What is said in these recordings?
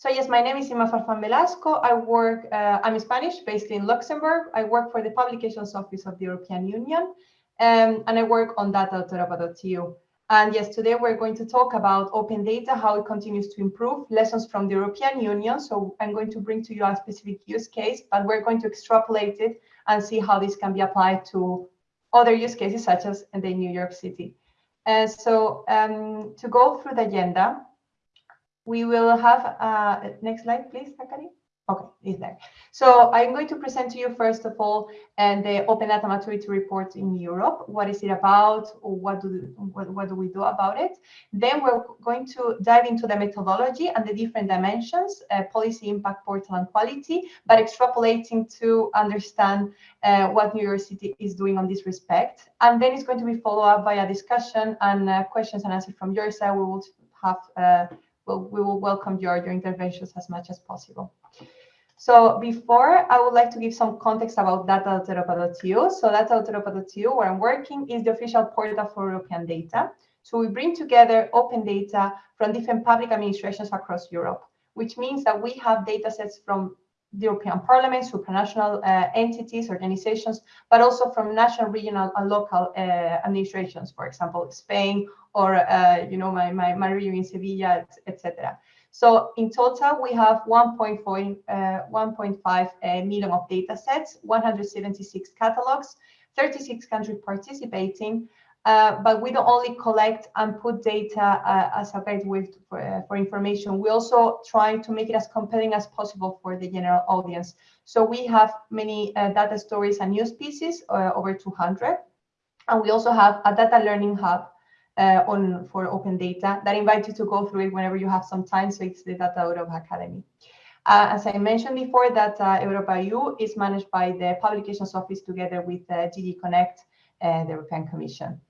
So yes, my name is Inma Farfan Velasco. I work, uh, I'm Spanish, based in Luxembourg. I work for the Publications Office of the European Union, um, and I work on data.europa.eu. And yes, today we're going to talk about open data, how it continues to improve, lessons from the European Union. So I'm going to bring to you a specific use case, but we're going to extrapolate it and see how this can be applied to other use cases, such as in the New York City. Uh, so um, to go through the agenda, we will have, uh, next slide, please, Zachary. Okay, is there. So I'm going to present to you, first of all, and the Open Data Maturity Report in Europe. What is it about? What do, what, what do we do about it? Then we're going to dive into the methodology and the different dimensions, uh, policy impact, portal, and quality, but extrapolating to understand uh, what New York City is doing on this respect. And then it's going to be followed up by a discussion and uh, questions and answers from your side. We will have we will welcome your, your interventions as much as possible. So before, I would like to give some context about data.europa.eu. So data.europa.eu, where I'm working, is the official portal for European data. So we bring together open data from different public administrations across Europe, which means that we have data sets from the European Parliament, supranational uh, entities, organizations, but also from national, regional, and local uh, administrations, for example, Spain or, uh, you know, my, my, my region in Sevilla, etc. So in total, we have 1.5 uh, uh, million of data sets, 176 catalogs, 36 countries participating, uh, but we don't only collect and put data uh, as a guide for, uh, for, information. We also try to make it as compelling as possible for the general audience. So we have many uh, data stories and news pieces, over 200. And we also have a data learning hub uh, on for open data that invite you to go through it whenever you have some time. So it's the Data Europa Academy. Uh, as I mentioned before, Data Europa EU is managed by the Publications Office together with uh, DG Connect, uh, the European Commission.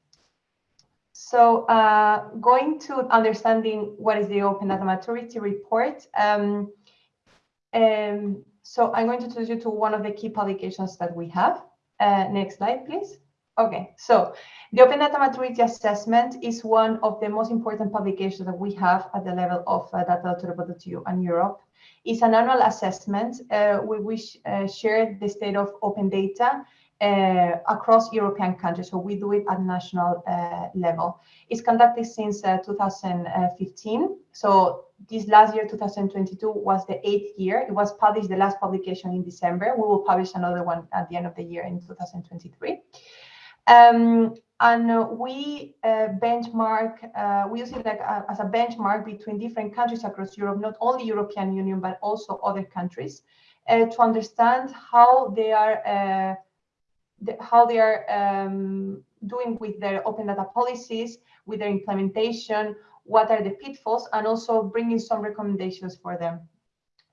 So uh, going to understanding what is the Open Data Maturity Report. Um, um, so I'm going to introduce you to one of the key publications that we have. Uh, next slide, please. Okay, so the Open Data Maturity Assessment is one of the most important publications that we have at the level of uh, data.europa.eu and Europe. It's an annual assessment uh, we wish uh, share the state of open data uh, across European countries. So we do it at national uh, level. It's conducted since uh, 2015. So this last year, 2022, was the eighth year. It was published, the last publication in December. We will publish another one at the end of the year in 2023. Um, and uh, we uh, benchmark, uh, we use it like a, as a benchmark between different countries across Europe, not only European Union, but also other countries, uh, to understand how they are uh, the, how they are um, doing with their open data policies, with their implementation, what are the pitfalls, and also bringing some recommendations for them.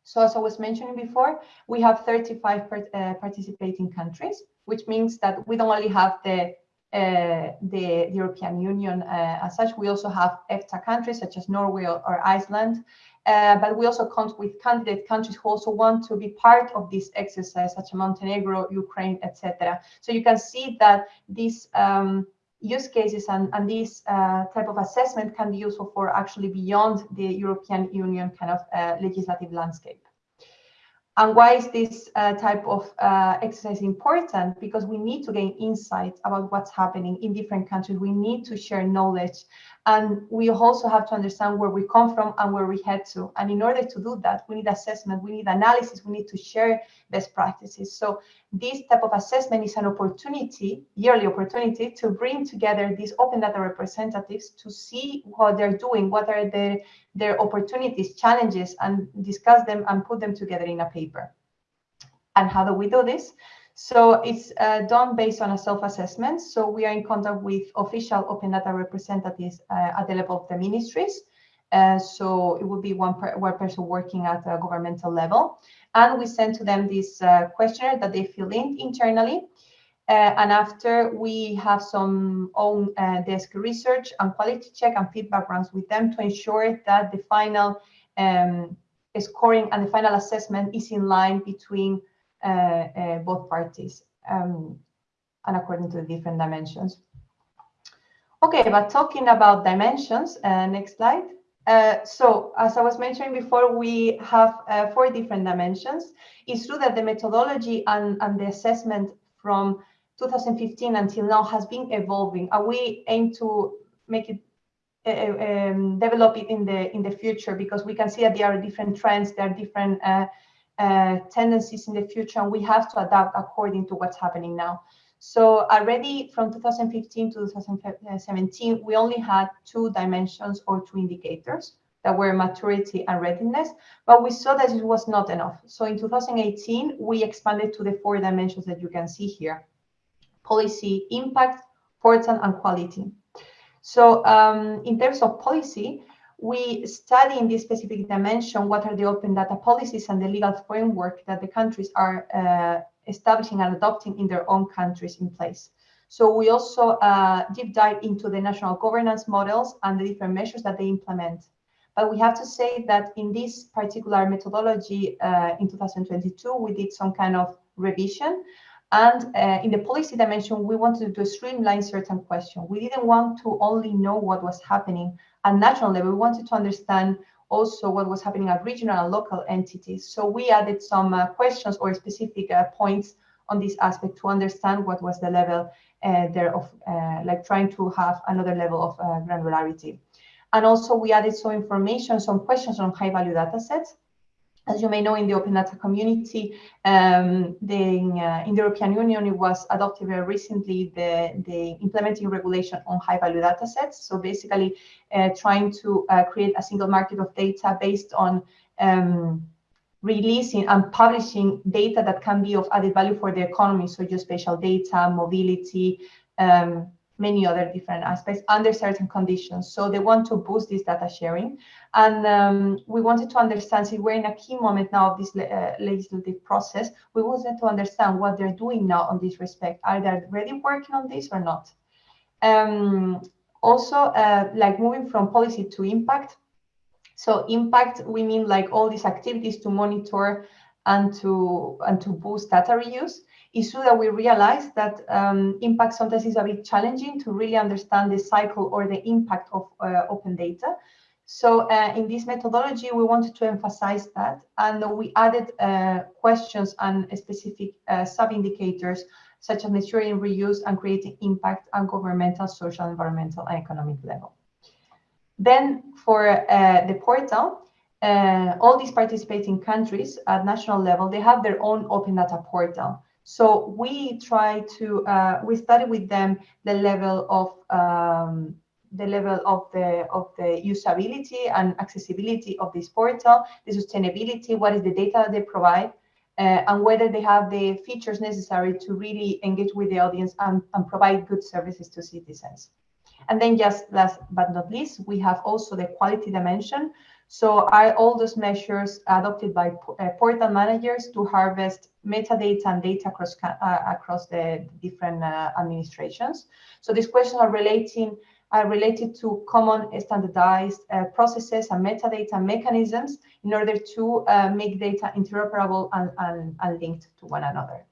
So as I was mentioning before, we have 35 part, uh, participating countries, which means that we don't only have the uh, the, the, European Union uh, as such. We also have EFTA countries such as Norway or, or Iceland, uh, but we also count with candidate countries who also want to be part of this exercise, such as Montenegro, Ukraine, etc. So you can see that these um, use cases and, and this uh, type of assessment can be useful for actually beyond the European Union kind of uh, legislative landscape. And why is this uh, type of uh, exercise important? Because we need to gain insight about what's happening in different countries. We need to share knowledge and we also have to understand where we come from and where we head to. And in order to do that, we need assessment, we need analysis, we need to share best practices. So this type of assessment is an opportunity, yearly opportunity, to bring together these open data representatives to see what they're doing, what are their, their opportunities, challenges, and discuss them and put them together in a paper. And how do we do this? So it's uh, done based on a self-assessment. So we are in contact with official open data representatives uh, at the level of the ministries. Uh, so it would be one, per, one person working at a governmental level. And we send to them this uh, questionnaire that they fill in internally. Uh, and after we have some own uh, desk research and quality check and feedback rounds with them to ensure that the final um, scoring and the final assessment is in line between both parties um, and according to the different dimensions. Okay, but talking about dimensions, uh, next slide. Uh, so as I was mentioning before, we have uh, four different dimensions. It's true that the methodology and, and the assessment from 2015 until now has been evolving and we aim to make it uh, um, develop it in the in the future because we can see that there are different trends, there are different uh, tendencies in the future, and we have to adapt according to what's happening now. So already from 2015 to 2017, we only had two dimensions or two indicators that were maturity and readiness, but we saw that it was not enough. So in 2018, we expanded to the four dimensions that you can see here. Policy impact, portal, and quality. So um, in terms of policy, we study in this specific dimension what are the open data policies and the legal framework that the countries are uh, establishing and adopting in their own countries in place. So we also uh, deep dive into the national governance models and the different measures that they implement. But we have to say that in this particular methodology uh, in 2022, we did some kind of revision. And uh, in the policy dimension, we wanted to streamline certain questions. We didn't want to only know what was happening at national level. We wanted to understand also what was happening at regional and local entities. So we added some uh, questions or specific uh, points on this aspect to understand what was the level uh, there of uh, like trying to have another level of uh, granularity. And also we added some information, some questions on high value data sets as you may know, in the open data community, um, the, uh, in the European Union, it was adopted very recently the, the implementing regulation on high value data sets. So basically uh, trying to uh, create a single market of data based on um, releasing and publishing data that can be of added value for the economy. So geospatial data, mobility, um, many other different aspects under certain conditions. So they want to boost this data sharing. And um, we wanted to understand, see, we're in a key moment now of this uh, legislative process. We wanted to understand what they're doing now on this respect. Are they already working on this or not? Um, also, uh, like moving from policy to impact. So impact, we mean like all these activities to monitor and to and to boost data reuse it's true that we realize that um, impact sometimes is a bit challenging to really understand the cycle or the impact of uh, open data. So uh, in this methodology, we wanted to emphasize that, and we added uh, questions and specific uh, sub-indicators such as measuring reuse and creating impact on governmental, social, environmental, and economic level. Then for uh, the portal, uh, all these participating countries at national level, they have their own open data portal. So we try to uh, we study with them the level of um, the level of the of the usability and accessibility of this portal, the sustainability, what is the data they provide, uh, and whether they have the features necessary to really engage with the audience and, and provide good services to citizens. And then just last but not least, we have also the quality dimension. So are all those measures adopted by uh, portal managers to harvest metadata and data across, uh, across the different uh, administrations? So these questions are relating are related to common standardized uh, processes and metadata mechanisms in order to uh, make data interoperable and, and, and linked to one another.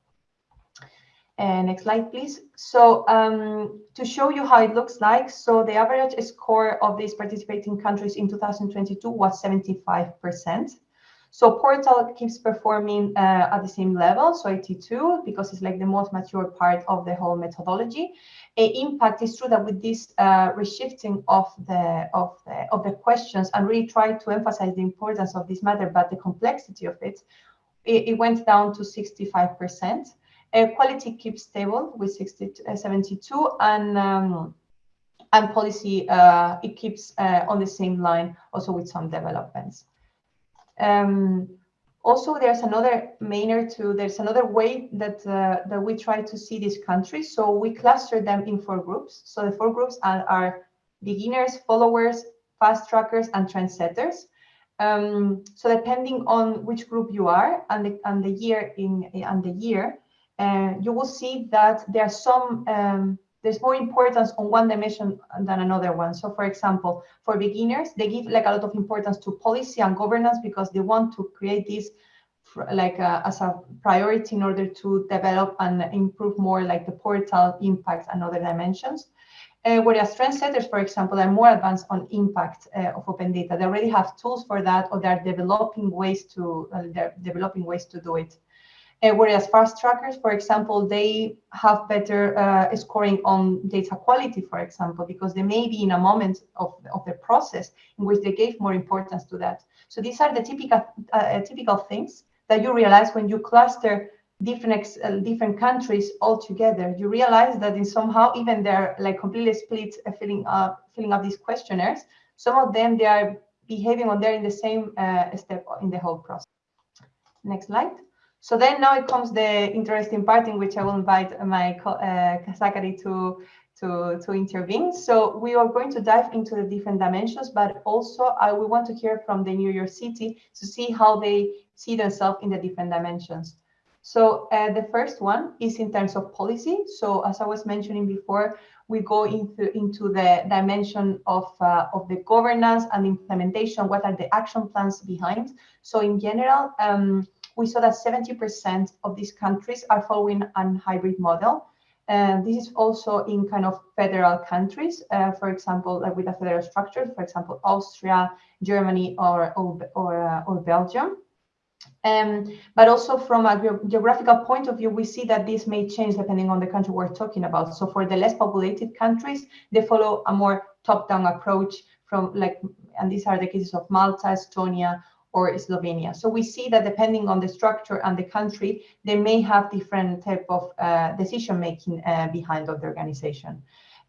Uh, next slide, please. So um, to show you how it looks like, so the average score of these participating countries in 2022 was 75%. So Portal keeps performing uh, at the same level, so 82, because it's like the most mature part of the whole methodology. A impact is true that with this uh, reshifting of the of the of the questions and really try to emphasize the importance of this matter, but the complexity of it, it, it went down to 65 percent. Uh, quality keeps stable with 60, uh, 72 and um, and policy uh, it keeps uh, on the same line also with some developments. Um, also, there's another manner to, there's another way that, uh, that we try to see these countries. So we cluster them in four groups. So the four groups are, are beginners, followers, fast trackers, and trendsetters. Um, so depending on which group you are and the, and the year in and the year, uh, you will see that there are some um, there's more importance on one dimension than another one. So for example, for beginners, they give like a lot of importance to policy and governance because they want to create this like uh, as a priority in order to develop and improve more like the portal impact and other dimensions. Uh, whereas trendsetters, for example, are more advanced on impact uh, of open data. They already have tools for that, or they're developing ways to uh, they're developing ways to do it. Uh, whereas fast trackers, for example, they have better uh, scoring on data quality, for example, because they may be in a moment of, of the process in which they gave more importance to that. So these are the typical uh, typical things that you realize when you cluster different uh, different countries all together. You realize that in somehow even they're like completely split uh, filling up filling up these questionnaires some of them they are behaving on there in the same uh, step in the whole process. Next slide so then now it comes the interesting part in which i will invite my uh, to to, to intervene. So we are going to dive into the different dimensions, but also I we want to hear from the New York City to see how they see themselves in the different dimensions. So uh, the first one is in terms of policy. So as I was mentioning before, we go into, into the dimension of, uh, of the governance and implementation. What are the action plans behind? So in general, um, we saw that 70% of these countries are following a hybrid model. And this is also in kind of federal countries, uh, for example, like with a federal structure, for example, Austria, Germany, or, or, or, uh, or Belgium. Um, but also from a ge geographical point of view, we see that this may change depending on the country we're talking about. So for the less populated countries, they follow a more top-down approach from like, and these are the cases of Malta, Estonia, or Slovenia. So we see that depending on the structure and the country, they may have different type of uh, decision-making uh, behind of the organization.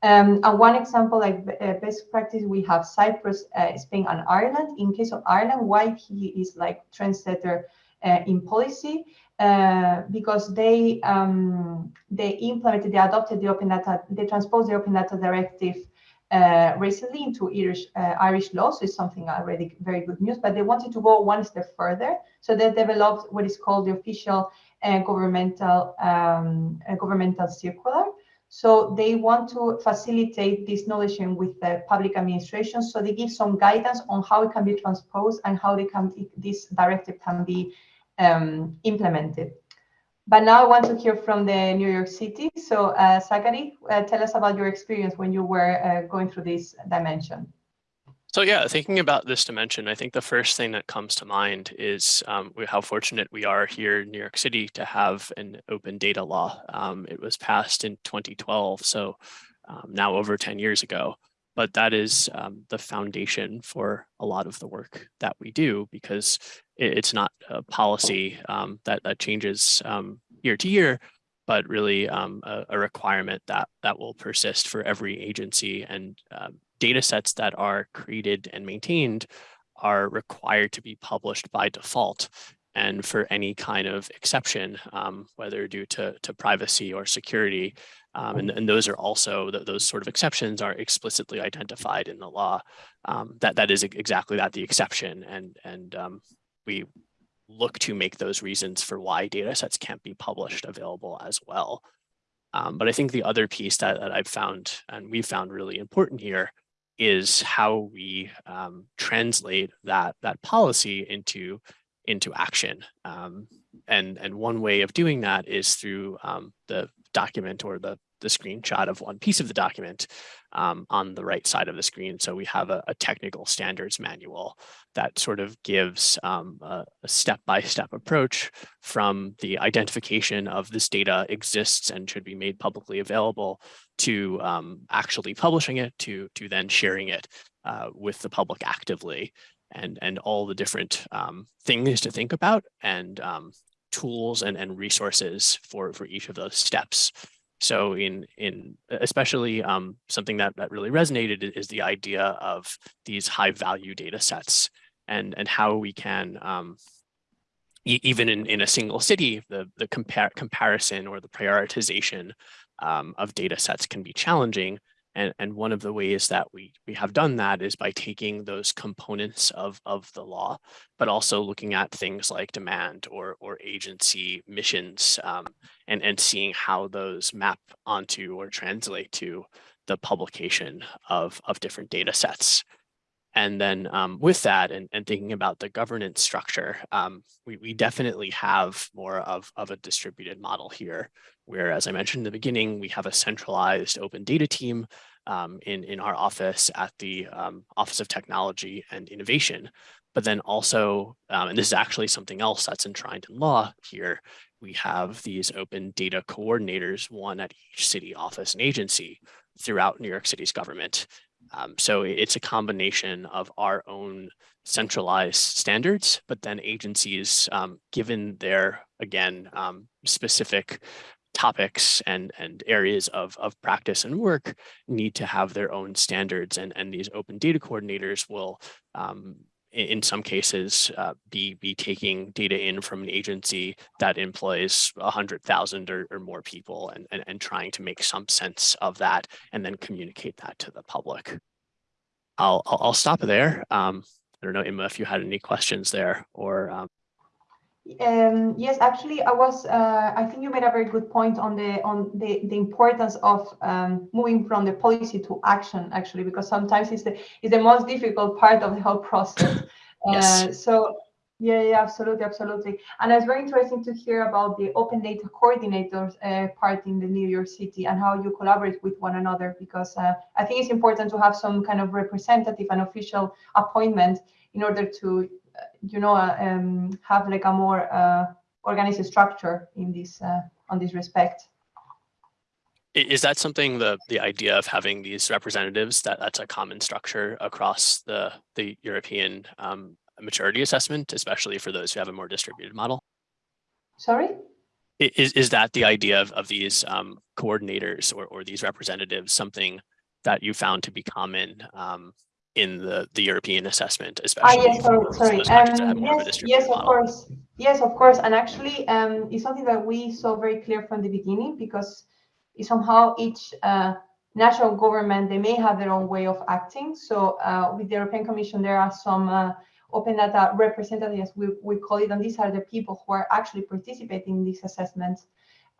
Um, and one example, like uh, best practice, we have Cyprus, uh, Spain, and Ireland. In case of Ireland, why he is like trendsetter uh, in policy, uh, because they um, they implemented, they adopted the open data, they transposed the open data directive uh, recently into Irish uh, Irish law, so it's something already very good news. But they wanted to go one step further, so they developed what is called the official uh, governmental um, governmental circular, so they want to facilitate this knowledge with the public administration. So they give some guidance on how it can be transposed and how they can this directive can be um, implemented. But now I want to hear from the New York City. So uh, Zachary, uh, tell us about your experience when you were uh, going through this dimension. So yeah, thinking about this dimension, I think the first thing that comes to mind is um, how fortunate we are here in New York City to have an open data law. Um, it was passed in 2012, so um, now over 10 years ago. But that is um, the foundation for a lot of the work that we do because it, it's not a policy um, that, that changes um, year to year, but really a, a, requirement that that will persist for every agency and data sets that are created and maintained are required to be published by default. And for any kind of exception, um, whether due to, to privacy or security, um, and, and those are also, those sort of exceptions are explicitly identified in the law. Um, that, that is exactly that, the exception. And, and um, we look to make those reasons for why data sets can't be published available as well. Um, but I think the other piece that, that I've found and we found really important here is how we um, translate that that policy into into action. Um, and and one way of doing that is through um, the document or the the screenshot of one piece of the document um, on the right side of the screen. So we have a, a technical standards manual that sort of gives um, a step-by-step -step approach from the identification of this data exists and should be made publicly available to um, actually publishing it to, to then sharing it uh, with the public actively and, and all the different um, things to think about and um, tools and, and resources for, for each of those steps. So in in especially um, something that that really resonated is the idea of these high value data sets and and how we can um, e even in in a single city the the compar comparison or the prioritization um, of data sets can be challenging and, and one of the ways that we, we have done that is by taking those components of, of the law, but also looking at things like demand or, or agency missions um, and, and seeing how those map onto or translate to the publication of, of different data sets. And then um, with that and, and thinking about the governance structure, um, we, we definitely have more of, of a distributed model here, where, as I mentioned in the beginning, we have a centralized open data team um, in, in our office at the um, Office of Technology and Innovation. But then also, um, and this is actually something else that's enshrined in law here, we have these open data coordinators, one at each city office and agency throughout New York City's government. Um, so it's a combination of our own centralized standards, but then agencies, um, given their, again, um, specific topics and, and areas of, of practice and work need to have their own standards and, and these open data coordinators will um, in some cases uh, be be taking data in from an agency that employs 100,000 or, or more people and, and, and trying to make some sense of that and then communicate that to the public. I'll, I'll, I'll stop there. Um, I don't know, Emma, if you had any questions there or um, um, yes, actually, I was. Uh, I think you made a very good point on the on the the importance of um, moving from the policy to action. Actually, because sometimes it's the it's the most difficult part of the whole process. yes. Uh, so yeah, yeah, absolutely, absolutely. And it's very interesting to hear about the open data coordinators uh, part in the New York City and how you collaborate with one another. Because uh, I think it's important to have some kind of representative and official appointment in order to you know, uh, um, have like a more uh, organized structure in this uh, on this respect. Is that something the the idea of having these representatives that that's a common structure across the the European um, maturity assessment, especially for those who have a more distributed model? Sorry. Is is that the idea of of these um, coordinators or or these representatives something that you found to be common um, in the, the European assessment, especially. Ah, yes, sorry, sorry. Um, yes, yes, of model. course. Yes, of course. And actually, um, it's something that we saw very clear from the beginning because somehow each uh, national government, they may have their own way of acting. So uh, with the European Commission, there are some uh, open data representatives, we, we call it, and these are the people who are actually participating in these assessments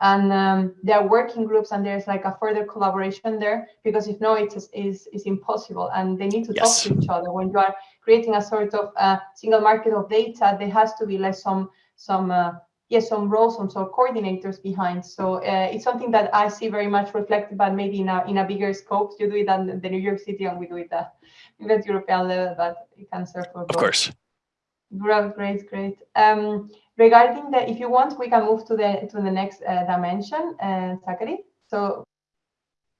and um, there are working groups and there's like a further collaboration there because if no it's is is impossible and they need to yes. talk to each other when you are creating a sort of uh, single market of data there has to be like some some uh, yes some roles some sort of coordinators behind so uh, it's something that i see very much reflected but maybe in a in a bigger scope you do it at the new york city and we do it at the european level but it can serve for both. of course great great great um, Regarding the, if you want, we can move to the to the next uh, dimension, uh, Zachary. So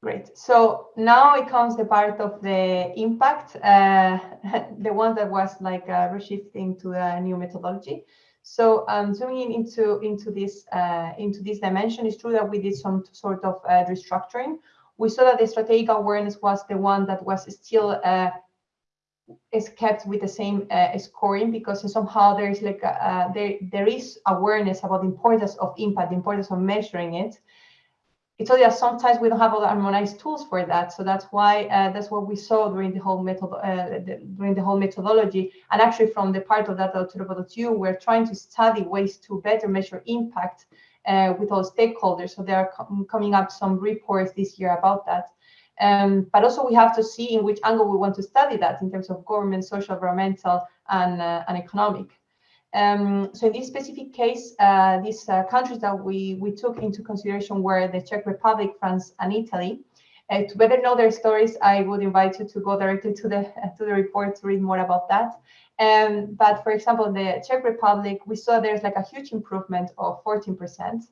great. So now it comes the part of the impact, uh, the one that was like uh, reshifting to a new methodology. So um, zooming into into this uh, into this dimension, it's true that we did some sort of uh, restructuring. We saw that the strategic awareness was the one that was still uh, is kept with the same uh, scoring because somehow there is like a, uh, there there is awareness about the importance of impact, the importance of measuring it. It's only that sometimes we don't have all the harmonized tools for that, so that's why uh, that's what we saw during the whole method uh, during the whole methodology. And actually, from the part of data.europa.eu, we're trying to study ways to better measure impact uh, with all stakeholders. So there are com coming up some reports this year about that. Um, but also we have to see in which angle we want to study that in terms of government, social, environmental, and, uh, and economic. Um, so in this specific case, uh, these uh, countries that we, we took into consideration were the Czech Republic, France, and Italy. Uh, to better know their stories, I would invite you to go directly to the to the report to read more about that. Um, but for example, the Czech Republic, we saw there's like a huge improvement of 14%.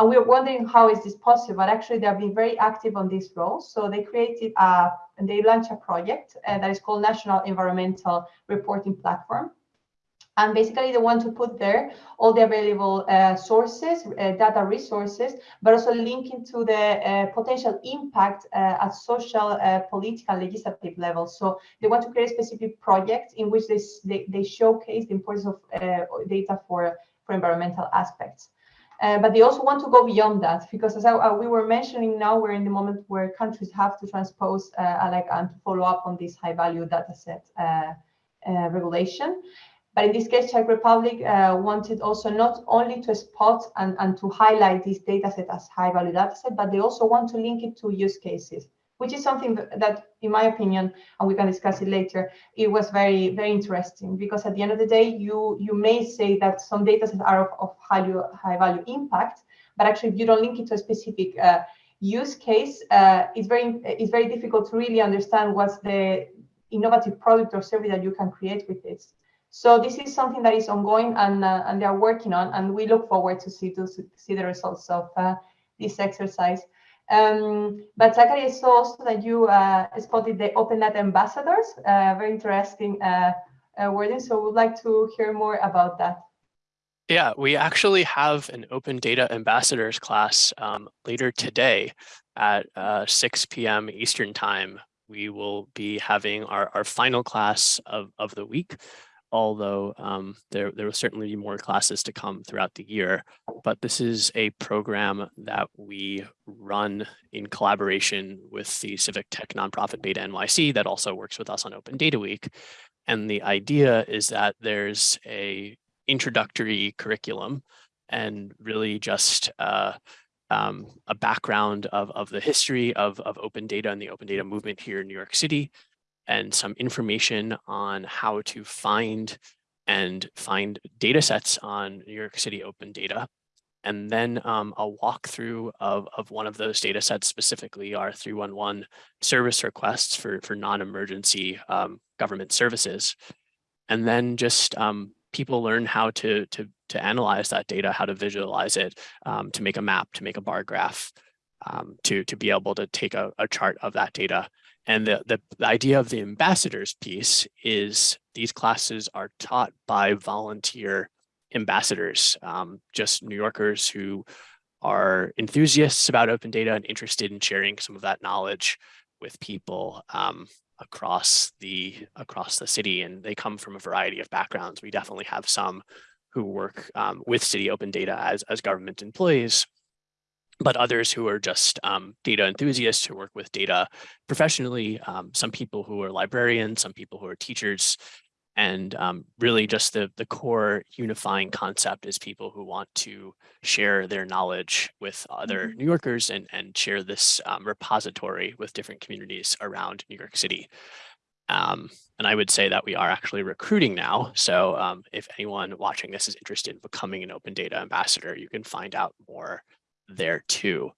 And we were wondering how is this possible? But actually, they have been very active on this role. So they created a, and they launched a project uh, that is called National Environmental Reporting Platform. And basically, they want to put there all the available uh, sources, uh, data resources, but also linking to the uh, potential impact uh, at social, uh, political, legislative level. So they want to create a specific project in which they, they, they showcase the importance of data for, for environmental aspects. Uh, but they also want to go beyond that because as I, uh, we were mentioning now we're in the moment where countries have to transpose uh, like and to follow up on this high value data set uh, uh, regulation. But in this case czech republic wanted also not only to spot and, and to highlight this data set as high value data set but they also want to link it to use cases which is something that, in my opinion, and we can discuss it later, it was very, very interesting because at the end of the day, you you may say that some data sets are of, of high, high value impact, but actually if you don't link it to a specific uh, use case, uh, it's very it's very difficult to really understand what's the innovative product or service that you can create with this. So this is something that is ongoing and uh, and they are working on, and we look forward to see to see the results of uh, this exercise. Um, but Zachary, I saw also that you uh, spotted the Open Data ambassadors. Uh, very interesting uh, uh, wording. So we'd like to hear more about that. Yeah, we actually have an Open Data Ambassadors class um, later today at 6 p.m. Eastern Time. We will be having our, our final class of, of the week although um, there, there will certainly be more classes to come throughout the year. But this is a program that we run in collaboration with the civic tech nonprofit BetaNYC that also works with us on Open Data Week. And the idea is that there's a introductory curriculum and really just uh, um, a background of, of the history of, of open data and the open data movement here in New York City, and some information on how to find and find data sets on New York City open data. And then um, a walkthrough of, of one of those data sets, specifically our 311 service requests for, for non-emergency um, government services. And then just um, people learn how to, to, to analyze that data, how to visualize it, um, to make a map, to make a bar graph, um, to, to be able to take a, a chart of that data and the, the, the, idea of the ambassadors piece is these classes are taught by volunteer ambassadors, um, just New Yorkers who are enthusiasts about open data and interested in sharing some of that knowledge with people um, across the across the city. And they come from a variety of backgrounds. We definitely have some who work um, with city open data as, as government employees, but others who are just um, data enthusiasts who work with data professionally, um, some people who are librarians, some people who are teachers, and um, really just the, the core unifying concept is people who want to share their knowledge with other mm -hmm. New Yorkers and, and share this um, repository with different communities around New York City. Um, and I would say that we are actually recruiting now. So um, if anyone watching this is interested in becoming an open data ambassador, you can find out more there too.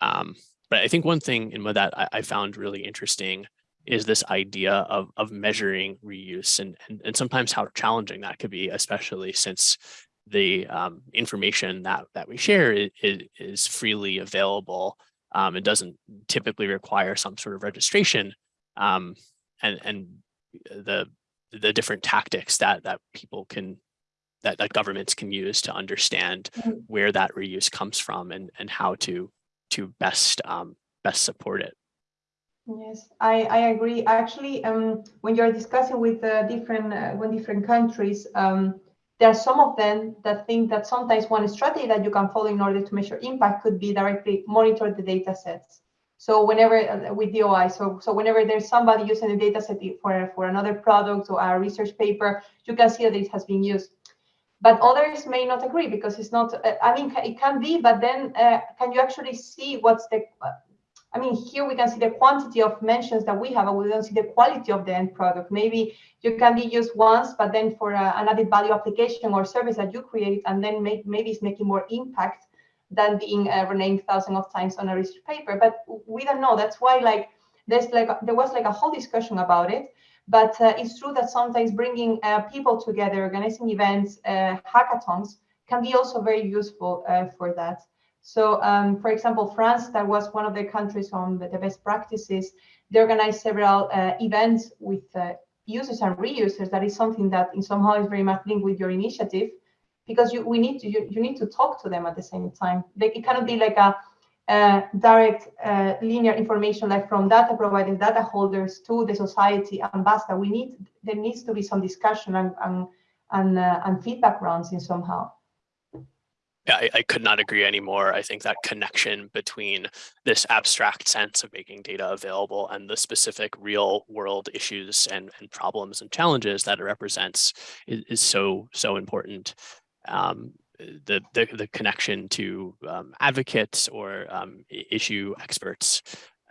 Um, but I think one thing in that I, I, found really interesting is this idea of, of measuring reuse and, and, and sometimes how challenging that could be, especially since the um, information that, that we share is, is freely available. Um, it doesn't typically require some sort of registration um, and, and the, the different tactics that, that people can that, that governments can use to understand mm. where that reuse comes from and, and how to to best um, best support it. Yes, I, I agree. Actually, um, when you're discussing with uh, different uh, when different countries, um, there are some of them that think that sometimes one strategy that you can follow in order to measure impact could be directly monitor the data sets. So whenever uh, with DOI, so so whenever there's somebody using the data set for for another product or a research paper, you can see that it has been used but others may not agree because it's not uh, i mean it can be but then uh, can you actually see what's the uh, i mean here we can see the quantity of mentions that we have and we don't see the quality of the end product. Maybe you can be used once but then for uh, an added value application or service that you create and then make, maybe it's making more impact than being uh, renamed thousands of times on a research paper. But we don't know. That's why like there's like there was like a whole discussion about it but uh, it's true that sometimes bringing uh, people together, organizing events, uh, hackathons can be also very useful for that. So, um, for example, France, that was one of the countries on the, best practices. They organized several events with users and reusers. That is something that in somehow is very much linked with your initiative because you we need to you, you need to talk to them at the same time. They, it cannot be like a uh, direct uh, linear information like from data providing data holders to the society ambassador. We need there needs to be some discussion and and and, uh, and feedback rounds in somehow. Yeah, I, I, could not agree anymore. I think that connection between this abstract sense of making data available and the specific real world issues and, and problems and challenges that it represents is, is so, so important. Um, the, the, the connection to um, advocates or um, issue experts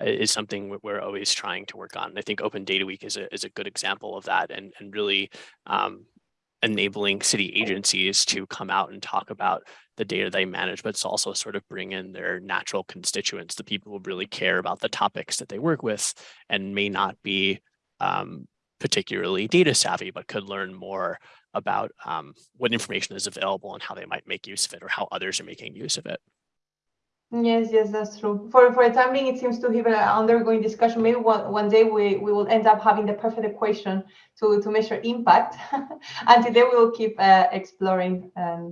uh, is something we're always trying to work on. I think Open Data Week is a, is a good example of that and, and really um, enabling city agencies to come out and talk about the data they manage, but it's also sort of bring in their natural constituents, the people who really care about the topics that they work with and may not be um, particularly data savvy, but could learn more about um, what information is available and how they might make use of it or how others are making use of it. Yes, yes, that's true. For for the time being, it seems to have an undergoing discussion. Maybe one, one day we, we will end up having the perfect equation to, to measure impact. Until then, we will keep uh, exploring. And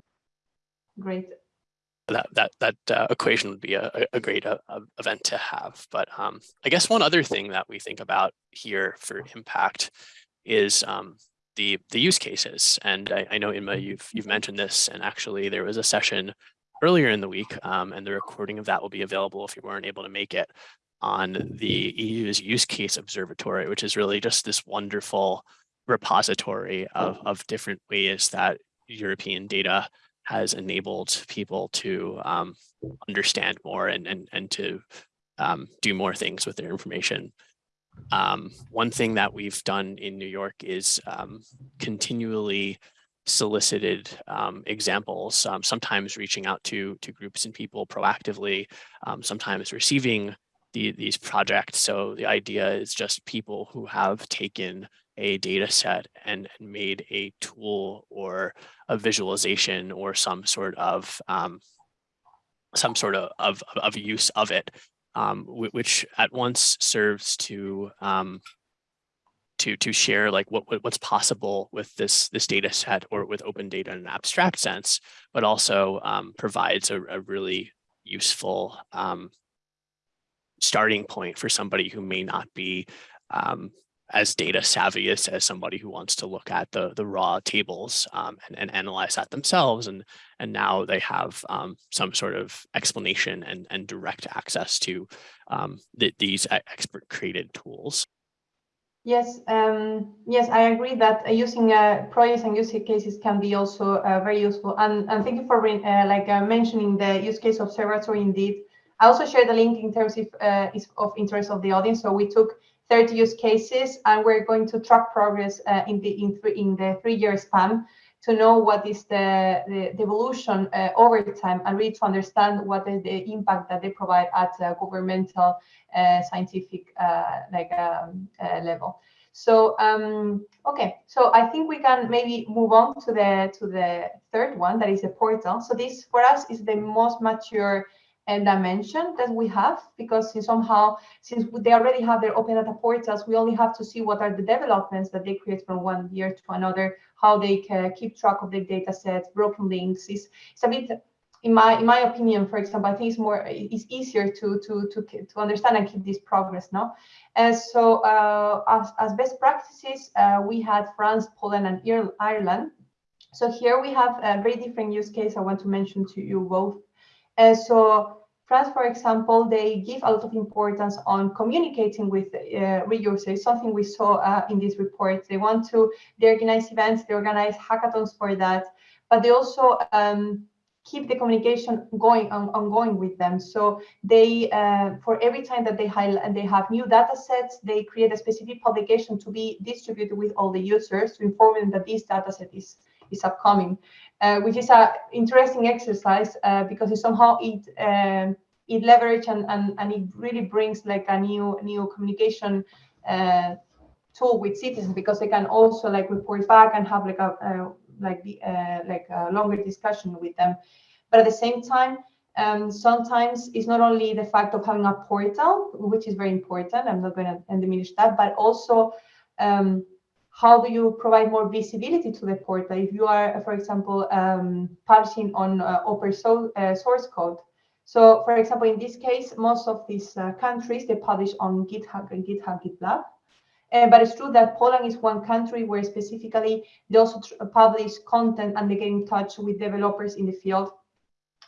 great. That that that uh, equation would be a, a great uh, event to have. But um, I guess one other thing that we think about here for impact is um, the the use cases. And I, I know Inma, you've you've mentioned this, and actually there was a session earlier in the week, um, and the recording of that will be available if you weren't able to make it on the EU's use case observatory, which is really just this wonderful repository of, of different ways that European data has enabled people to um, understand more and, and, and to um, do more things with their information. Um, one thing that we've done in New York is um, continually solicited um, examples, um, sometimes reaching out to, to groups and people proactively, sometimes receiving the, these projects. So the idea is just people who have taken a data set and, made a tool or a visualization or some sort of um, some sort of, of, of use of it, um, which at once serves to um, to to share like what, what, what's possible with this this data set or with open data in an abstract sense, but also um, provides a, a, really useful um, starting point for somebody who may not be um, as data savvy as, as somebody who wants to look at the the raw tables um, and, and analyze that themselves and and now they have um, some sort of explanation and and direct access to um, the, these expert created tools. Yes, um, yes, I agree that using uh, projects and use cases can be also uh, very useful. And, and thank you for uh, like uh, mentioning the use case observatory. Indeed, I also shared the link in terms of uh, is of interest of the audience. So we took 30 use cases, and we're going to track progress in the in, three, in the three year span to know what is the, the, the evolution uh, over time and really to understand what is the impact that they provide at governmental uh, scientific uh, like um, uh, level. So um, okay, so I think we can maybe move on to the to the third one that is the portal. So this for us is the most mature and dimension that we have because somehow since they already have their open data portals we only have to see what are the developments that they create from one year to another how they can keep track of the data sets broken links. Is it's a bit in my in my opinion for example i think it's more it's easier to to to to understand and keep this progress now and so uh, as, as best practices uh, we had france poland and ireland. So here we have a very different use case i want to mention to you both uh, so France, for example, they give a lot of importance on communicating with uh, reusers, something we saw uh, in this report. They want to, they organize events, they organize hackathons for that, but they also um, keep the communication going on, ongoing with them. So they, uh, for every time that they highlight and they have new data sets, they create a specific publication to be distributed with all the users to inform them that this data set is, is upcoming uh, which is an interesting exercise uh, because it somehow it um, it leverage and, and and it really brings like a new new communication uh, tool with citizens because they can also like report back and have like a like the uh, like a longer discussion with them. But at the same time um, sometimes it's not only the fact of having a portal which is very important i'm not going to diminish that but also um, how do you provide more visibility to the portal if you are, for example, um, publishing on uh, open so, uh, source code? So, for example, in this case, most of these uh, countries they publish on GitHub and GitHub GitLab. Uh, but it's true that Poland is one country where specifically they also publish content and they get in touch with developers in the field.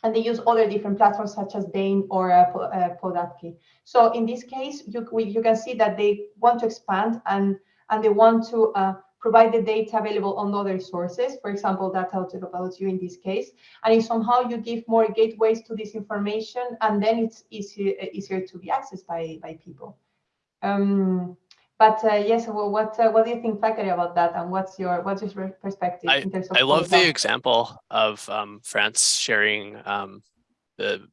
And they use other different platforms such as Dane or uh, uh Podatki. So in this case, you, you can see that they want to expand and and they want to uh, provide the data available on other sources, for example, data about you in this case. And if somehow you give more gateways to this information, and then it's easier, easier to be accessed by, by people. Um, But uh, yes, well, what uh, what do you think, Zachary, about that, and what's your what's your perspective I, in terms of? I love the example of um, France sharing um, the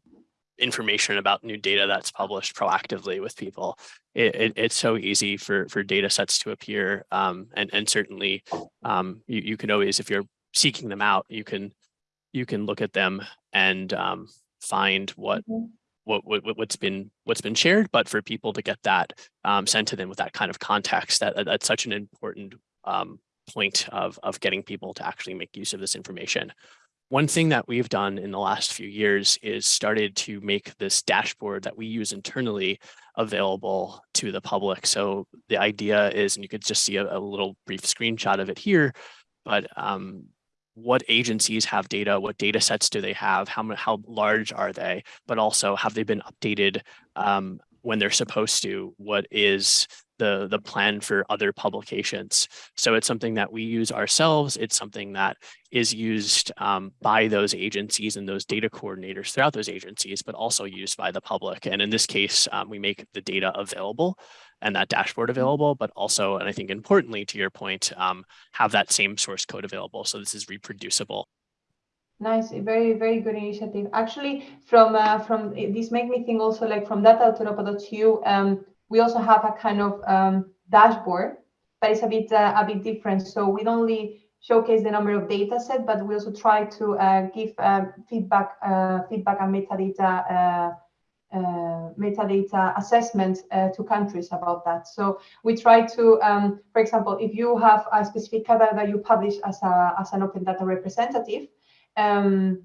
information about new data that's published proactively with people. It, it, it's so easy for for data sets to appear, um, and and certainly um, you you can always, if you're seeking them out, you can you can look at them and um, find what mm -hmm what, what what's been what's been shared, but for people to get that um, sent to them with that kind of context, that that's such an important um, point of of getting people to actually make use of this information. One thing that we've done in the last few years is started to make this dashboard that we use internally available to the public. So the idea is, and you could just see a, a little brief screenshot of it here, but um, what agencies have data, what data sets do they have, how, how large are they, but also have they been updated um, when they're supposed to, what is the, the plan for other publications. So it's something that we use ourselves. It's something that is used um, by those agencies and those data coordinators throughout those agencies, but also used by the public. And in this case, um, we make the data available and that dashboard mm-hmm. available, but also, and I think importantly to your point, um, have that same source code available. So this is reproducible. Nice, very, very good initiative. Actually, from uh, from this make me think also like from data.europa.eu, um, we also have a kind of um, dashboard, but it's a bit uh, a bit different. So we don't only showcase the number of data set, but we also try to uh, give uh, feedback, uh, feedback and metadata uh, uh, metadata assessment uh, to countries about that. So we try to, um, for example, if you have a specific data that you publish as, a, as an open data representative, um,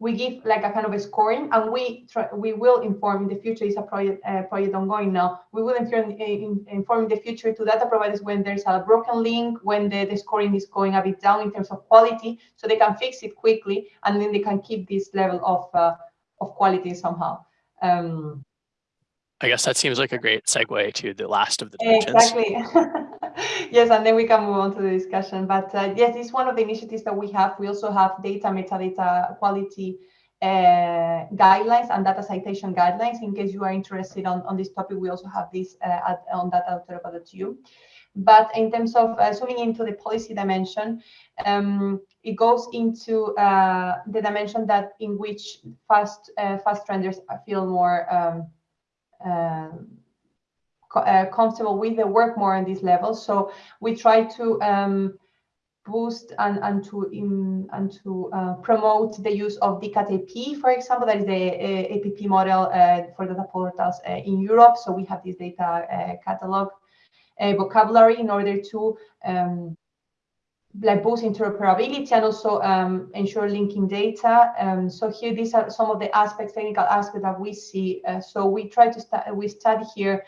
we give like a kind of a scoring and we try, we will inform in the future is a project uh, project ongoing now we will inform, in, inform in the future to data providers when there's a broken link when the, the scoring is going a bit down in terms of quality so they can fix it quickly and then they can keep this level of uh, of quality somehow um, I guess that seems like a great segue to the last of the dimensions. Exactly. yes, and then we can move on to the discussion. But uh, yes, is one of the initiatives that we have. We also have data metadata quality uh, guidelines and data citation guidelines. In case you are interested on, on this topic, we also have this uh, at, on data.europa.eu. But in terms of uh, zooming into the policy dimension, um, it goes into uh, the dimension that in which fast uh, fast trenders feel more um, um uh, comfortable with the work more on this level. So we try to um, boost and, and to in, and to uh, promote the use of DCAT-AP, for example, that is the uh, APP model uh, for data portals uh, in Europe. So we have this data catalog vocabulary in order to um, like boost interoperability and also um, ensure linking data. Um, so here, these are some of the aspects, technical aspects that we see. Uh, so we try to we study here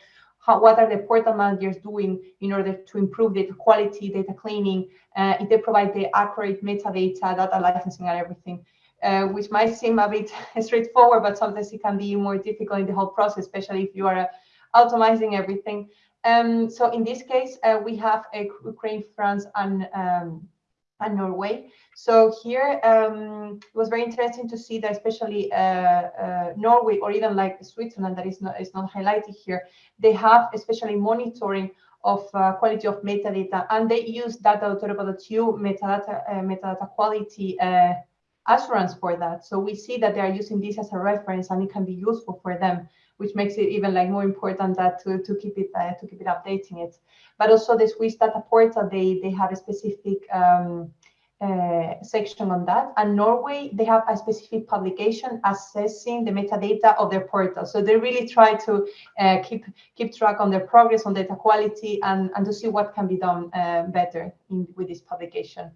how, what are the portal managers doing in order to improve data quality, data cleaning, uh, if they provide the accurate metadata, data licensing and everything. Uh, which might seem a bit straightforward, but sometimes it can be more difficult in the whole process, especially if you are uh, automizing everything. Um, so in this case, uh, we have Ukraine, France, and um, and Norway. So here um, it was very interesting to see that especially uh, uh, Norway or even like Switzerland that is not is not highlighted here, they have especially monitoring of uh, quality of metadata and they use data.europa.eu metadata uh, metadata quality uh, assurance for that. So we see that they are using this as a reference and it can be useful for them which makes it even like more important that to, to keep it uh, to keep it updating it. But also the Swiss data portal, they they have a specific um, uh, section on that. And Norway, they have a specific publication assessing the metadata of their portal. So they really try to uh, keep keep track on their progress on data quality and, and to see what can be done uh, better in, with this publication.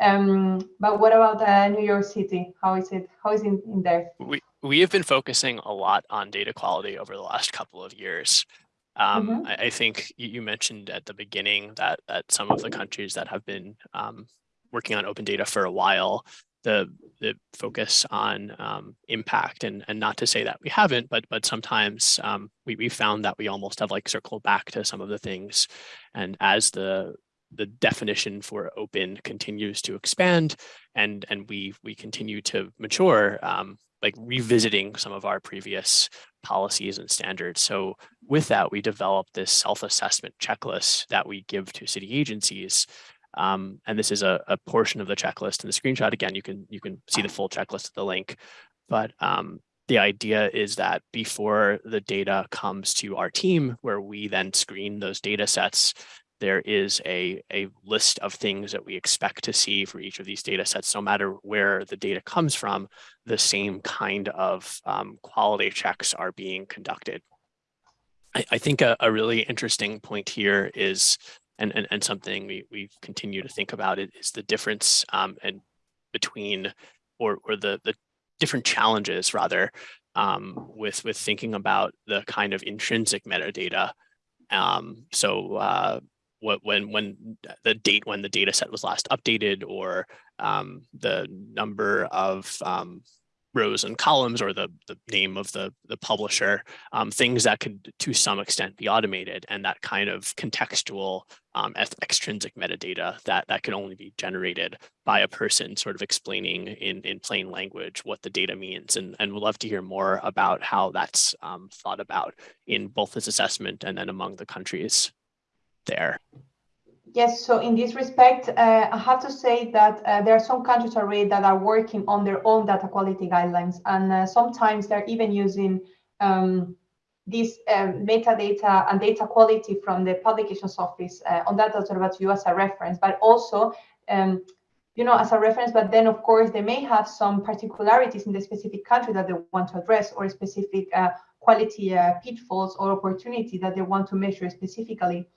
Um, but what about uh, New York City? How is it? How is it in, there? We we have been focusing a lot on data quality over the last couple of years. Um, mm -hmm. I, I, think you mentioned at the beginning that that some of the countries that have been um, working on open data for a while, the the focus on um, impact and and not to say that we haven't, but but sometimes um, we we found that we almost have like circled back to some of the things, and as the the definition for open continues to expand and and we we continue to mature um, like revisiting some of our previous policies and standards. So with that, we developed this self-assessment checklist that we give to city agencies. Um, and this is a, a, portion of the checklist in the screenshot. Again, you can you can see the full checklist at the link. But um, the idea is that before the data comes to our team, where we then screen those data sets, there is a, a list of things that we expect to see for each of these data sets, no matter where the data comes from, the same kind of um, quality checks are being conducted. I, I think a, a, really interesting point here is, and, and, and something we, we continue to think about it, is the difference um, and between, or, or the, the different challenges rather, um, with, with thinking about the kind of intrinsic metadata um, so uh, what when when the date when the data set was last updated or um, the number of um, rows and columns or the, the name of the, the publisher, um, things that could to some extent be automated and that kind of contextual um, extrinsic metadata that, that can only be generated by a person sort of explaining in, in plain language what the data means. And, and we'd love to hear more about how that's um, thought about in both this assessment and then among the countries there? Yes, so in this respect, uh, I have to say that uh, there are some countries already that are working on their own data quality guidelines, and uh, sometimes they're even using um, this um, metadata and data quality from the publications office uh, on Data Observatorio as a reference, but also, um, you know, as a reference. But then, of course, they may have some particularities in the specific country that they want to address, or specific uh, quality uh, pitfalls or opportunity that they want to measure specifically.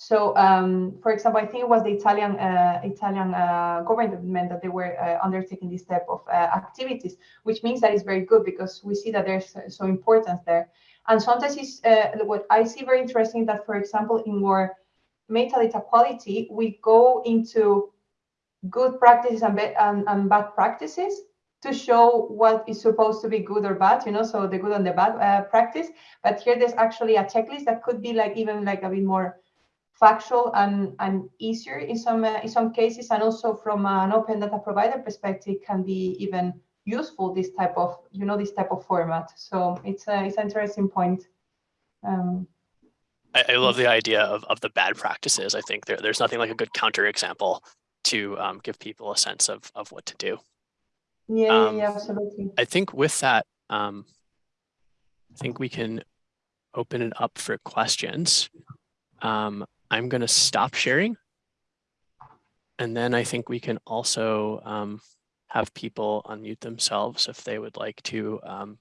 So, um, for example, I think it was the Italian uh, Italian uh, government that they were uh, undertaking this type of uh, activities, which means that it's very good because we see that there's so importance there. And sometimes it's uh, what I see very interesting that, for example, in more metadata quality, we go into good practices and, and, and, bad practices to show what is supposed to be good or bad, you know, so the good and the bad uh, practice. But here there's actually a checklist that could be like even like a bit more factual and, and easier in some uh, in some cases and also from an open data provider perspective can be even useful this type of you know this type of format. So it's a it's an interesting point. Um, I, I, love the idea of, of the bad practices. I think there, there's nothing like a good counter example to um, give people a sense of of what to do. Yeah, um, yeah absolutely. I think with that um, i think we can open it up for questions. Um, I'm going to stop sharing. And then I think we can also um, have people unmute themselves if they would like to um,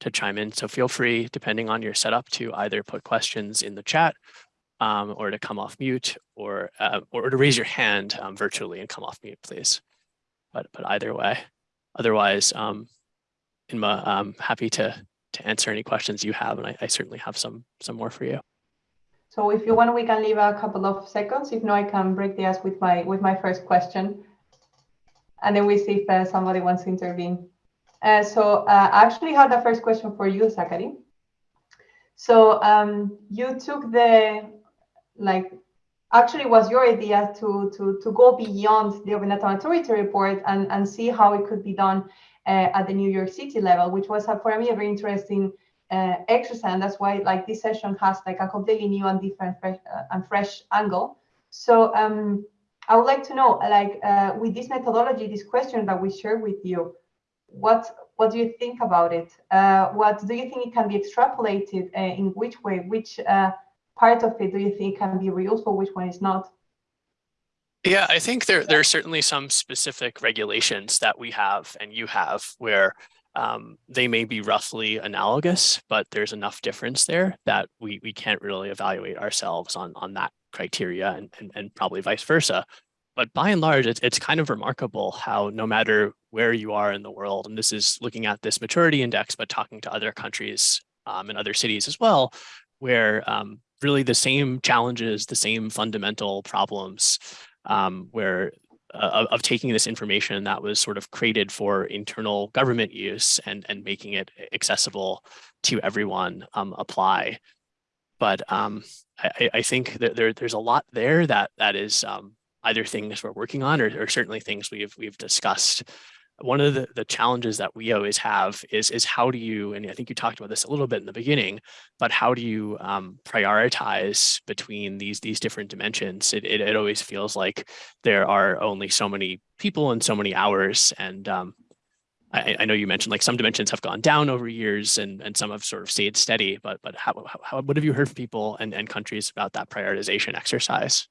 to chime in. So feel free, depending on your setup, to either put questions in the chat um, or to come off mute or uh, or to raise your hand um, virtually and come off mute, please. But but either way, otherwise, um, Inma, I'm happy to to answer any questions you have, and I, I certainly have some some more for you. So if you want, we can leave a couple of seconds. If not, I can break the ice with my with my first question. And then we see if uh, somebody wants to intervene. Uh, so uh, I actually had a first question for you, Zachary. So um, you took the, like, actually was your idea to, to, to go beyond the Open Data Maturity report and, and see how it could be done uh, at the New York City level, which was uh, for me a very interesting uh, exercise and that's why like this session has like a completely new and different fresh, uh, and fresh angle. So um, i would like to know like uh, with this methodology this question that we share with you what what do you think about it? Uh, what do you think it can be extrapolated uh, in which way? Which uh, part of it do you think can be reuseful which one is not? Yeah, I think there there are certainly some specific regulations that we have and you have where um, they may be roughly analogous, but there's enough difference there that we, we can't really evaluate ourselves on, on that criteria and, and, and probably vice versa. But by and large, it's, it's kind of remarkable how no matter where you are in the world, and this is looking at this maturity index, but talking to other countries um, and other cities as well, where um, really the same challenges, the same fundamental problems, um, where of taking this information that was sort of created for internal government use and, and making it accessible to everyone um, apply. But um, I, I, think that there, there's a lot there that that is um, either things we're working on or, or, certainly things we've we've discussed. One of the, the challenges that we always have is, is how do you, and I think you talked about this a little bit in the beginning, but how do you um, prioritize between these, these different dimensions? It, it, it, always feels like there are only so many people and so many hours. And um, I, I, know you mentioned like some dimensions have gone down over years and, and some have sort of stayed steady, but, but how, how, what have you heard from people and, and countries about that prioritization exercise?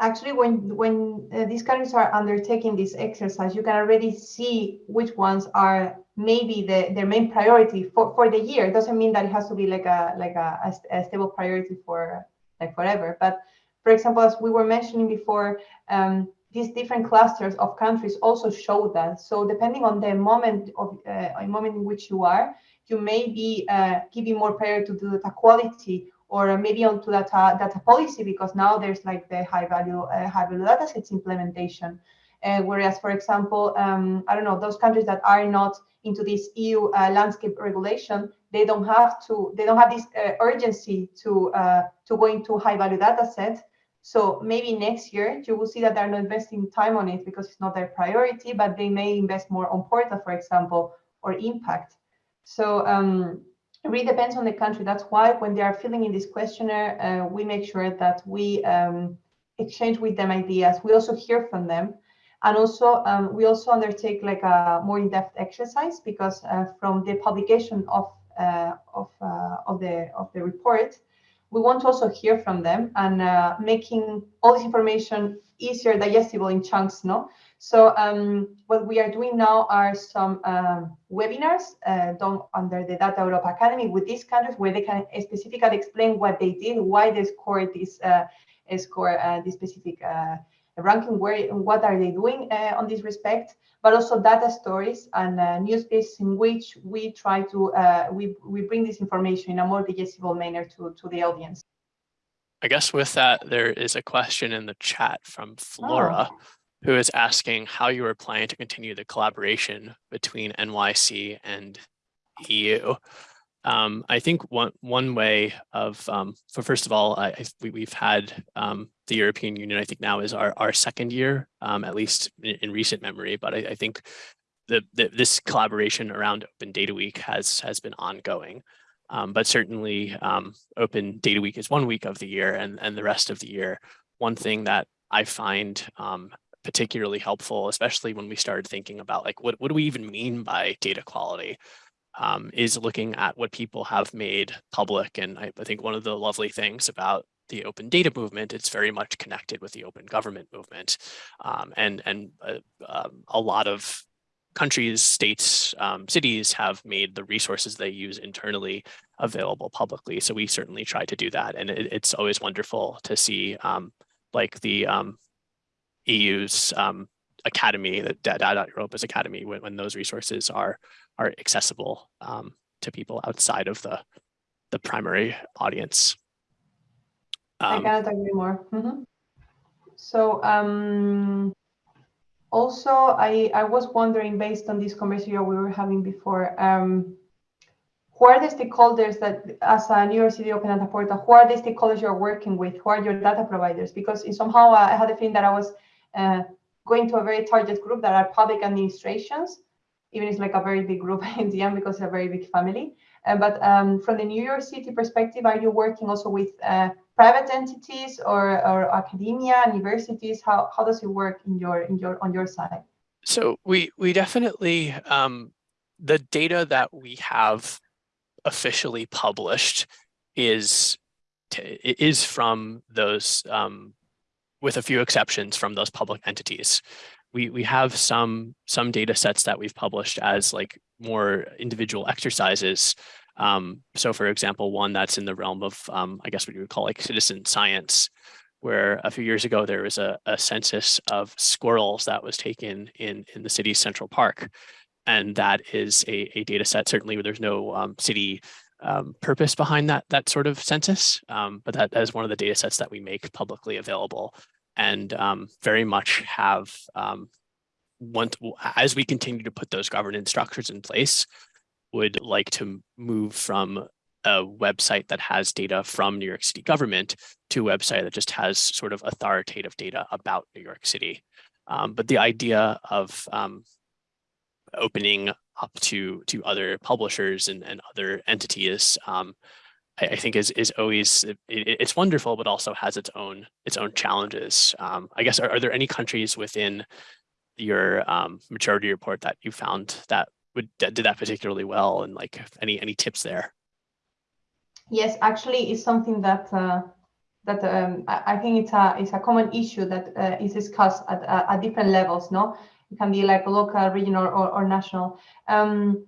Actually when when uh, these countries are undertaking this exercise you can already see which ones are maybe the their main priority for for the year. It doesn't mean that it has to be like a like a, a, stable priority for like forever. But for example as we were mentioning before um, these different clusters of countries also show that. So depending on the moment of uh, moment in which you are you may be uh, giving more priority to the quality or maybe onto data data policy because now there's like the high value uh, high value data sets implementation. Uh, whereas, for example, um, I don't know those countries that are not into this EU uh, landscape regulation, they don't have to they don't have this uh, urgency to uh, to go into high value data sets. So maybe next year you will see that they're not investing time on it because it's not their priority, but they may invest more on portal, for example, or impact. So um, it really depends on the country. That's why when they are filling in this questionnaire, uh, we make sure that we um, exchange with them ideas. We also hear from them. And also, um, we also undertake like a more in-depth exercise because uh, from the publication of uh, of uh, of the of the report, we want to also hear from them and uh, making all this information easier digestible in chunks. No, so um, what we are doing now are some um, webinars uh, done under the Data Europe Academy with these countries where they can specifically explain what they did, why they scored this uh, score uh, this specific uh, ranking, where what are they doing uh, on this respect, but also data stories and uh, news pieces in which we try to we we bring this information in a more digestible manner to to the audience. I guess with that, there is a question in the chat from Flora. Oh who is asking how you are planning to continue the collaboration between NYC and EU. Um, I think one one way of, um, for first of all, I, we, have had um, the European Union, I think now is our, our second year, um, at least in, in, recent memory, but I, I think the, the, this collaboration around Open Data Week has, has been ongoing. Um, but certainly um, Open Data Week is one week of the year and, and the rest of the year. One thing that I find particularly helpful, especially when we started thinking about like, what, what do we even mean by data quality? Um, is looking at what people have made public. And I, I, think one of the lovely things about the open data movement, it's very much connected with the open government movement. Um, and and uh, um, a lot of countries, states, um, cities have made the resources they use internally available publicly. So we certainly try to do that. And it, it's always wonderful to see um, like the um, EU's um, academy, the Data Europa's academy, when, when those resources are are accessible um, to people outside of the the primary audience. Um, I cannot agree more. Mm -hmm. So um, also, I I was wondering, based on this conversation we were having before, um, who are the stakeholders that, as a New York City Open Data Portal, who are the stakeholders you're working with? Who are your data providers? Because somehow I had a feeling that I was going to a very target group that are public administrations, even it's like a very big group in the end because it's a very big family. Uh, but um, from the New York City perspective, are you working also with uh, private entities or, or academia, universities? How, how does it work in your in your on your side? So we we definitely um, the data that we have officially published is is from those um, with a few exceptions from those public entities. We, we have some, some data sets that we've published as like more individual exercises. Um, so for example, one that's in the realm of, um, I guess what you would call like citizen science, where a few years ago there was a, a census of squirrels that was taken in, in the city's central park. And that is a, a data set, certainly where there's no um, city um, purpose behind that that sort of census, um, but that is one of the data sets that we make publicly available and um, very much have um, as we continue to put those governance structures in place, would like to move from a website that has data from New York City government to a website that just has sort of authoritative data about New York City. Um, but the idea of um, opening up to to other publishers and, and other entities um, I, I, think is is always it, it's wonderful, but also has its own its own challenges. Um, I guess are, are, there any countries within your um, maturity report that you found that would that did that particularly well, and like any any tips there? Yes, actually, it's something that uh, that um, I think it's a it's a common issue that uh, is discussed at, at different levels. No, it can be like local, regional, or, or national. Um,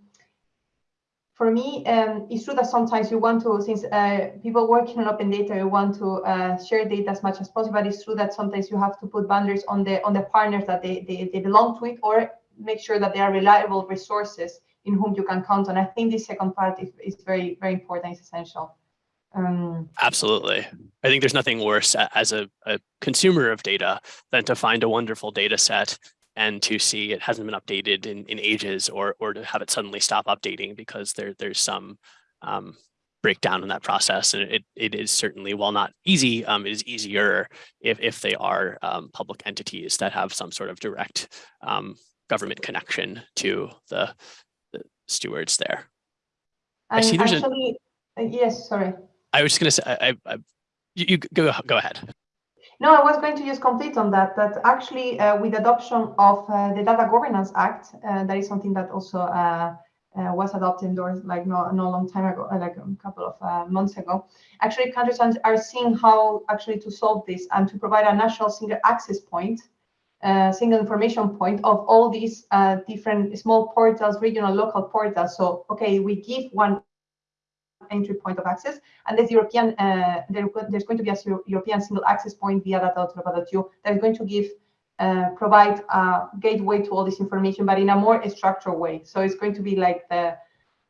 for me, um, it's true that sometimes you want to, since uh, people working on open data, you want to uh, share data as much as possible. But it's true that sometimes you have to put boundaries on the on the partners that they, they, they belong to it, or make sure that they are reliable resources in whom you can count on. I think this second part is, is very, very important, it's essential. Um, Absolutely. I think there's nothing worse as a, a consumer of data than to find a wonderful data set and to see it hasn't been updated in, in ages or, or to have it suddenly stop updating because there, there's some um, breakdown in that process. And it, it is certainly, while not easy, um, it is easier if, if they are um, public entities that have some sort of direct um, government connection to the, the stewards there. And I see there's actually, a, uh, yes, sorry. I was just going to say, I, I, you, you go, go ahead. No, I was going to just complete on that, that actually uh, with adoption of uh, the Data Governance Act, uh, that is something that also uh, uh, was adopted or like no, no long time ago, uh, like a couple of months ago. Actually, countries are seeing how actually to solve this and to provide a national single access point, single information point of all these different small portals, regional, local portals. So, okay, we give one entry point of access. And there's European, uh, there, there's going to be a European single access point via data.europa.eu that is going to give uh, provide a gateway to all this information, but in a more structured way. So it's going to be like the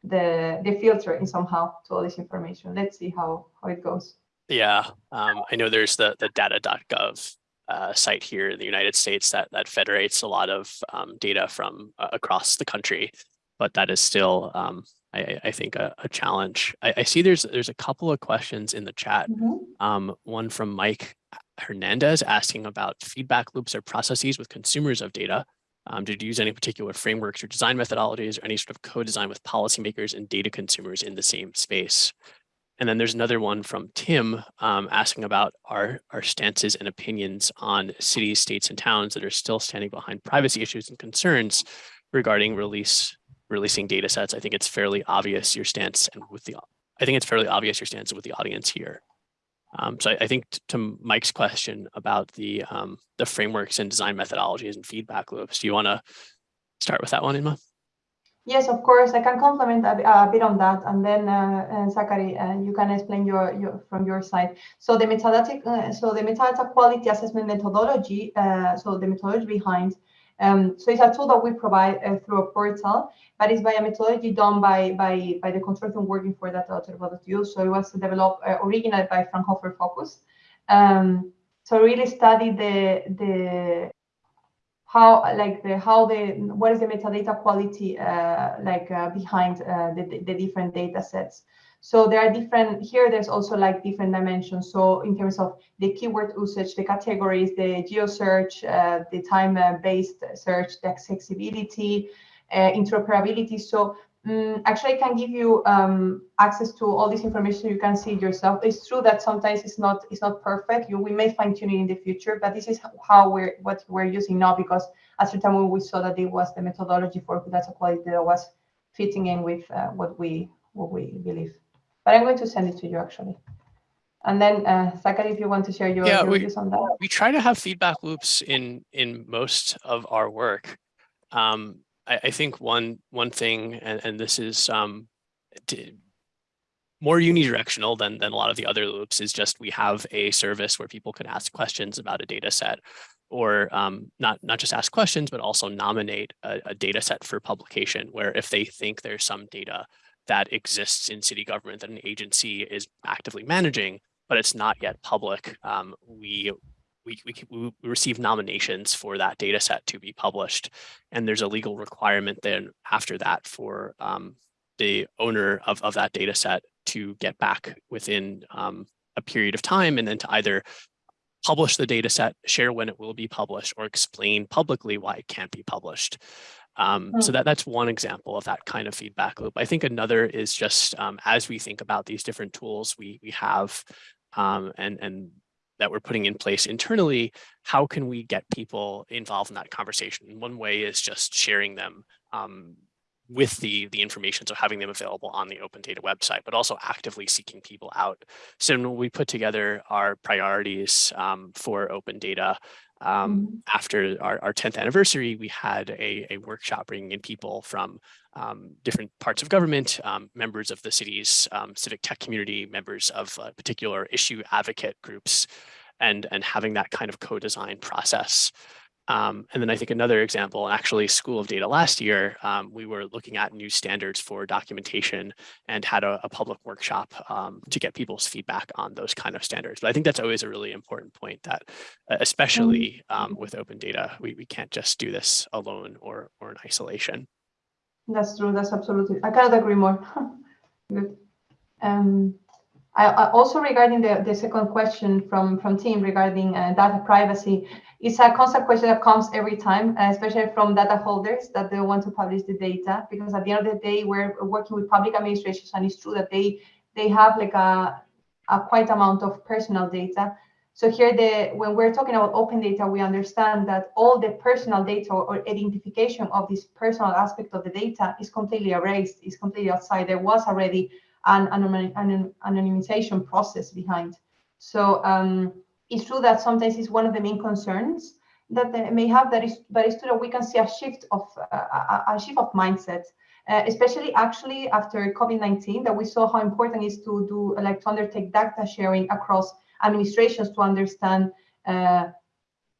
the the filter in somehow to all this information. Let's see how how it goes. Yeah, um, I know there's the the data.gov uh, site here in the United States that that federates a lot of um, data from uh, across the country, but that is still um, I, I think a, a challenge. I, I, see there's there's a couple of questions in the chat. Mm -hmm. um, one from Mike Hernandez asking about feedback loops or processes with consumers of data. Um, did you use any particular frameworks or design methodologies or any sort of co-design with policymakers and data consumers in the same space? And then there's another one from Tim um, asking about our, our stances and opinions on cities, states, and towns that are still standing behind privacy issues and concerns regarding release releasing data sets, I think it's fairly obvious your stance and with the, I think it's fairly obvious your stance with the audience here. Um, so I, I, think to Mike's question about the um, the frameworks and design methodologies and feedback loops, do you want to start with that one, Inma? Yes, of course. I can complement a, a bit on that, and then uh, uh, Zachary, uh, you can explain your, your from your side. So the metadata, uh, so the metadata quality assessment methodology, uh, so the methodology behind um, so it's a tool that we provide uh, through a portal, but it's by a methodology done by by, by the consortium working for that data.europa.eu. So it was developed uh, originally by Fraunhofer FOKUS. Um, so really study the the how like the how the what is the metadata quality uh, like uh, behind uh, the, the different data sets. So there are different, here there's also like different dimensions. So in terms of the keyword usage, the categories, the geo search, uh, the time-based search, the accessibility, uh, interoperability. So um, actually I can give you um, access to all this information. You can see yourself. It's true that sometimes it's not it's not perfect. You, we may fine tune it in the future, but this is how we're what we're using now because at the time we saw that it was the methodology for data quality that was fitting in with uh, what we what we believe but I'm going to send it to you actually. And then uh, Zachary, if you want to share your, yeah, your we, views on that. We try to have feedback loops in in most of our work. Um, I, I, think one one thing, and, and this is um, more unidirectional than, than a lot of the other loops, is just we have a service where people can ask questions about a data set or um, not, not just ask questions, but also nominate a, a data set for publication, where if they think there's some data that exists in city government that an agency is actively managing, but it's not yet public. Um, we, we, we, we receive nominations for that data set to be published. And there's a legal requirement then after that for um, the owner of, of that data set to get back within um, a period of time and then to either publish the data set, share when it will be published, or explain publicly why it can't be published. Um, mm. So that, that's one example of that kind of feedback loop. I think another is just um, as we think about these different tools we, we have um, and, and that we're putting in place internally, how can we get people involved in that conversation? One way is just sharing them um, with the, the information, so having them available on the open data website, but also actively seeking people out. So when we put together our priorities um, for open data, um, mm -hmm. after our, our 10th anniversary, we had a, a workshop bringing in people from um, different parts of government, um, members of the city's um, civic tech community, members of uh, particular issue advocate groups, and, and having that kind of co-design process. Um, and then I think another example, actually School of Data last year, um, we were looking at new standards for documentation and had a, a public workshop um, to get people's feedback on those kind of standards. But I think that's always a really important point that, uh, especially um, with open data, we, we can't just do this alone or, or in isolation. That's true. That's absolutely. I cannot agree more. Good. Um, Also regarding the, the second question from from Tim regarding uh, data privacy, it's a constant question that comes every time, uh, especially from data holders that they want to publish the data because at the end of the day, we're working with public administrations, and it's true that they they have like a a quite amount of personal data so here, the when we're talking about open data, we understand that all the personal data or identification of this personal aspect of the data is completely erased, is completely outside. There was already an, an anonymization process behind. So um, it's true that sometimes it's one of the main concerns that they may have that is, but it's true that we can see a shift of uh, a, shift of mindset. Uh, especially actually after COVID-19, that we saw how important it is to do like to undertake data sharing across administrations to understand uh,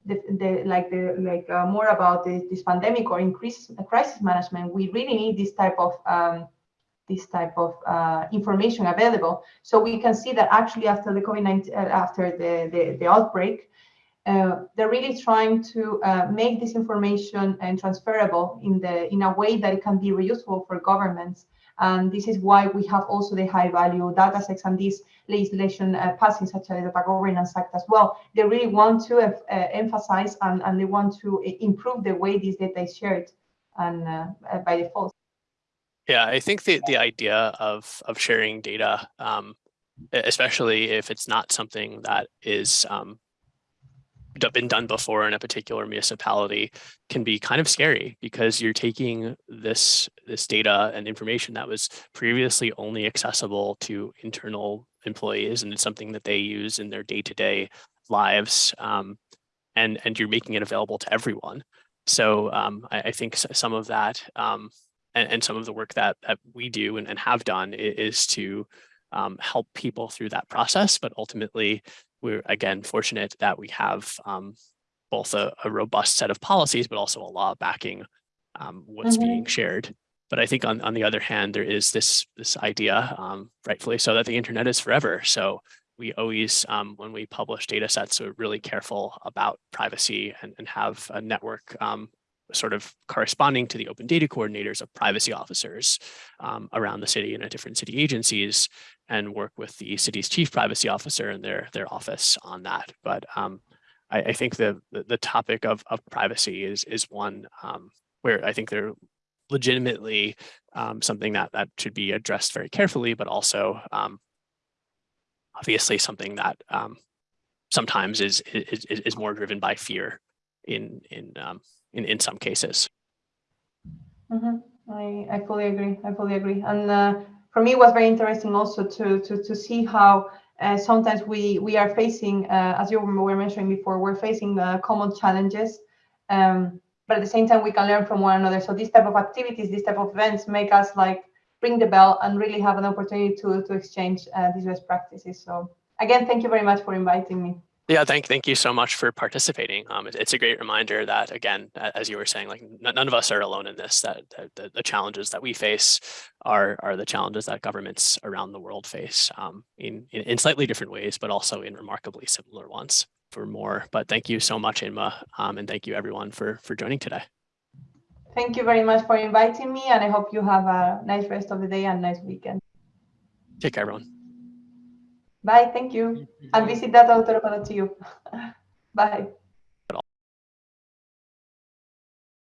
the, the, like the like uh, more about this, this pandemic or increase crisis management, we really need this type of um, this type of uh, information available. So we can see that actually after the COVID-19, uh, after the, the, the outbreak, uh, they're really trying to uh, make this information and transferable in the in a way that it can be reusable for governments and this is why we have also the high value data sets and this legislation uh, passing such as the Data Governance Act as well. They really want to uh, emphasize and, and they want to improve the way this data is shared and uh, uh, by default. Yeah, I think the, the idea of, of sharing data, um, especially if it's not something that is um, been done before in a particular municipality can be kind of scary because you're taking this this data and information that was previously only accessible to internal employees and it's something that they use in their day-to-day -day lives um, and and you're making it available to everyone. So um, I, I, think some of that um, and, and, some of the work that, that we do and, and have done is to um, help people through that process but ultimately we're again fortunate that we have um, both a, a, robust set of policies, but also a law backing um, what's mm -hmm. being shared. But I think on, on the other hand, there is this, this idea, um, rightfully so, that the internet is forever. So we always, um, when we publish data sets, we're really careful about privacy and, and have a network um, sort of corresponding to the open data coordinators of privacy officers um, around the city and at different city agencies and work with the city's chief privacy officer and their their office on that. But um, I, I, think the, the, the topic of, of privacy is is one um, where I think they're legitimately um, something that that should be addressed very carefully, but also um, obviously something that um, sometimes is, is is more driven by fear in in in, in some cases. Mm -hmm. I, I fully agree. I fully agree. And uh, for me, it was very interesting also to to to see how uh, sometimes we we are facing, uh, as you were mentioning before, we're facing uh, common challenges, um, but at the same time we can learn from one another. So this type of activities, this type of events, make us like ring the bell and really have an opportunity to to exchange uh, these best practices. So again, thank you very much for inviting me. Yeah, thank thank you so much for participating. Um, it, it's a great reminder that, again, as you were saying, like none of us are alone in this. That, that the, the, challenges that we face are are the challenges that governments around the world face um, in, in, in slightly different ways, but also in remarkably similar ones. For more, but thank you so much, Inma, um, and thank you everyone for for joining today. Thank you very much for inviting me, and I hope you have a nice rest of the day and nice weekend. Take care, everyone. Bye. Thank you. And visit that author to you. Bye.